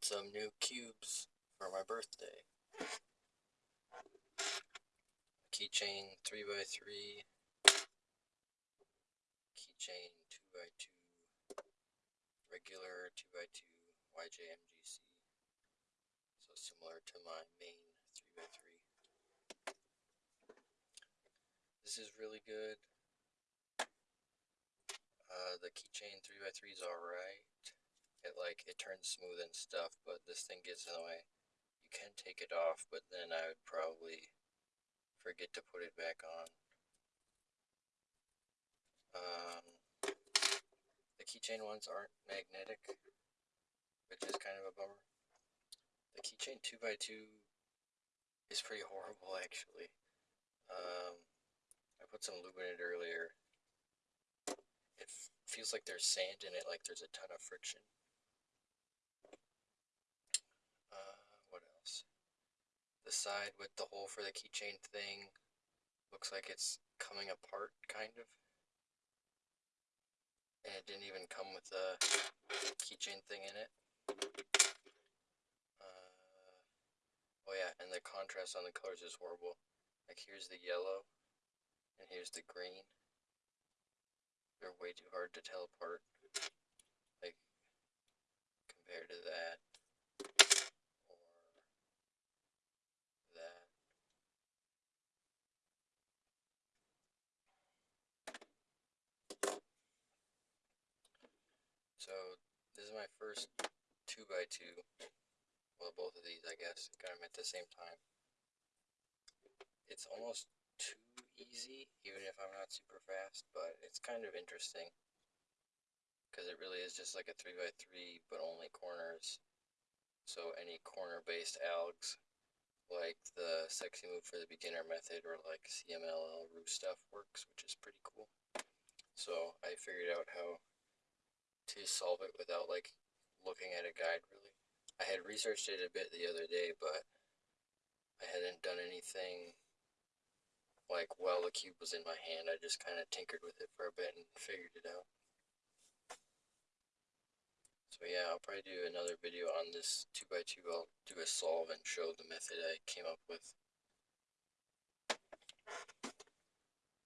got some new cubes for my birthday. Keychain 3x3, keychain 2x2, regular 2x2 YJMGC. So similar to my main 3x3. This is really good. Uh, the keychain 3x3 is alright. It like, it turns smooth and stuff, but this thing gets in the way. You can take it off, but then I would probably forget to put it back on. Um, the keychain ones aren't magnetic, which is kind of a bummer. The keychain 2x2 is pretty horrible actually. Um, I put some lube in it earlier. It feels like there's sand in it, like there's a ton of friction. The side with the hole for the keychain thing looks like it's coming apart, kind of. And it didn't even come with the keychain thing in it. Uh, oh yeah, and the contrast on the colors is horrible. Like here's the yellow, and here's the green. They're way too hard to tell apart. Like, compared to that. So this is my first 2x2. Well, both of these, I guess, got them at the same time. It's almost too easy, even if I'm not super fast, but it's kind of interesting. Because it really is just like a 3x3, but only corners. So any corner-based algs, like the sexy move for the beginner method, or like CMLL Roux stuff works, which is pretty cool. So I figured out how to solve it without like looking at a guide really. I had researched it a bit the other day, but I hadn't done anything like while the cube was in my hand. I just kind of tinkered with it for a bit and figured it out. So yeah, I'll probably do another video on this 2x2. I'll do a solve and show the method I came up with.